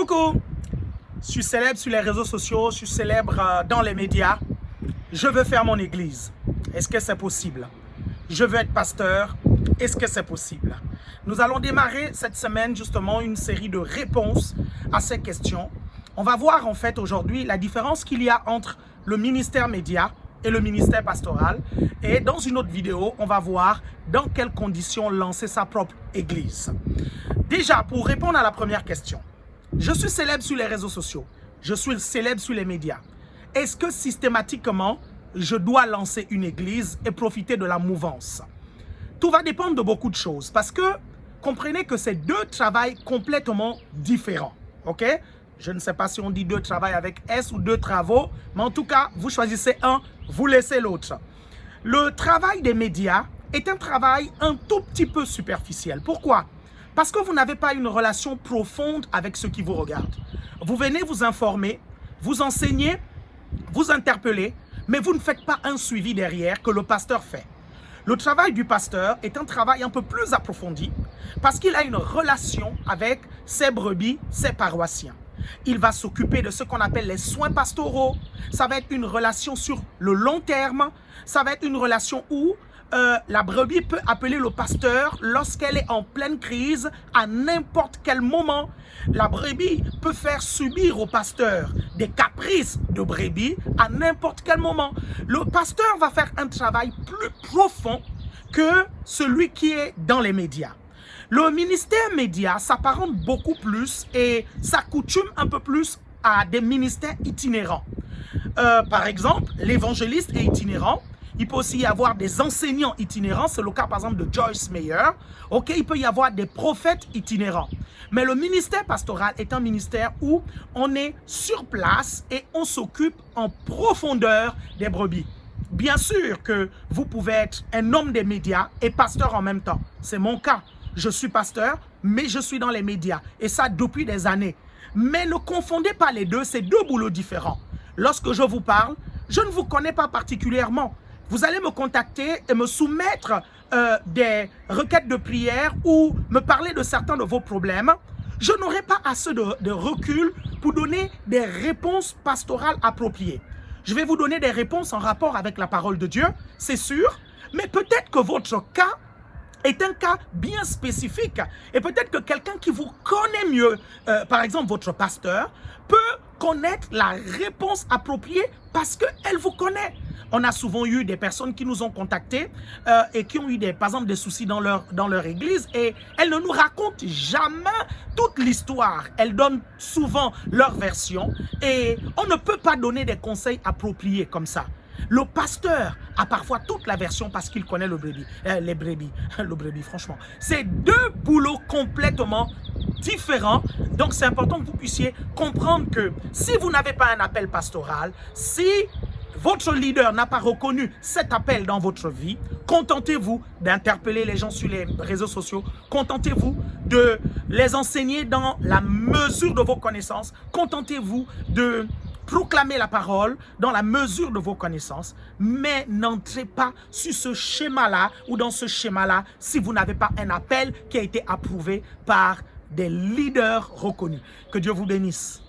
Coucou, je suis célèbre sur les réseaux sociaux, je suis célèbre euh, dans les médias. Je veux faire mon église. Est-ce que c'est possible? Je veux être pasteur. Est-ce que c'est possible? Nous allons démarrer cette semaine justement une série de réponses à ces questions. On va voir en fait aujourd'hui la différence qu'il y a entre le ministère média et le ministère pastoral. Et dans une autre vidéo, on va voir dans quelles conditions lancer sa propre église. Déjà, pour répondre à la première question, je suis célèbre sur les réseaux sociaux, je suis célèbre sur les médias. Est-ce que systématiquement, je dois lancer une église et profiter de la mouvance? Tout va dépendre de beaucoup de choses parce que comprenez que c'est deux travails complètement différents. Ok? Je ne sais pas si on dit deux travails avec S ou deux travaux, mais en tout cas, vous choisissez un, vous laissez l'autre. Le travail des médias est un travail un tout petit peu superficiel. Pourquoi? Parce que vous n'avez pas une relation profonde avec ceux qui vous regardent. Vous venez vous informer, vous enseigner, vous interpeller, mais vous ne faites pas un suivi derrière que le pasteur fait. Le travail du pasteur est un travail un peu plus approfondi parce qu'il a une relation avec ses brebis, ses paroissiens. Il va s'occuper de ce qu'on appelle les soins pastoraux. Ça va être une relation sur le long terme. Ça va être une relation où euh, la brebis peut appeler le pasteur lorsqu'elle est en pleine crise à n'importe quel moment. La brebis peut faire subir au pasteur des caprices de brebis à n'importe quel moment. Le pasteur va faire un travail plus profond que celui qui est dans les médias. Le ministère média s'apparente beaucoup plus et s'accoutume un peu plus à des ministères itinérants. Euh, par exemple, l'évangéliste est itinérant, il peut aussi y avoir des enseignants itinérants. C'est le cas, par exemple, de Joyce Meyer. OK, il peut y avoir des prophètes itinérants. Mais le ministère pastoral est un ministère où on est sur place et on s'occupe en profondeur des brebis. Bien sûr que vous pouvez être un homme des médias et pasteur en même temps. C'est mon cas. Je suis pasteur, mais je suis dans les médias. Et ça depuis des années. Mais ne confondez pas les deux, c'est deux boulots différents. Lorsque je vous parle, je ne vous connais pas particulièrement vous allez me contacter et me soumettre euh, des requêtes de prière ou me parler de certains de vos problèmes, je n'aurai pas assez de, recul pour donner des réponses pastorales appropriées. Je vais vous donner des réponses en rapport avec la parole de Dieu, c'est sûr, mais peut-être que votre cas est un cas bien spécifique et peut-être que quelqu'un qui vous connaît mieux, euh, par exemple votre pasteur, peut connaître la réponse appropriée parce qu'elle vous connaît. On a souvent eu des personnes qui nous ont contactés euh, et qui ont eu des, par exemple des soucis dans leur, dans leur église et elles ne nous racontent jamais toute l'histoire. Elles donnent souvent leur version et on ne peut pas donner des conseils appropriés comme ça. Le pasteur a parfois toute la version parce qu'il connaît le brebis, euh, les brebis, le brebis franchement. C'est deux boulots complètement différents. Donc c'est important que vous puissiez comprendre que si vous n'avez pas un appel pastoral, si votre leader n'a pas reconnu cet appel dans votre vie, contentez-vous d'interpeller les gens sur les réseaux sociaux, contentez-vous de les enseigner dans la mesure de vos connaissances, contentez-vous de proclamer la parole dans la mesure de vos connaissances, mais n'entrez pas sur ce schéma-là ou dans ce schéma-là si vous n'avez pas un appel qui a été approuvé par des leaders reconnus. Que Dieu vous bénisse.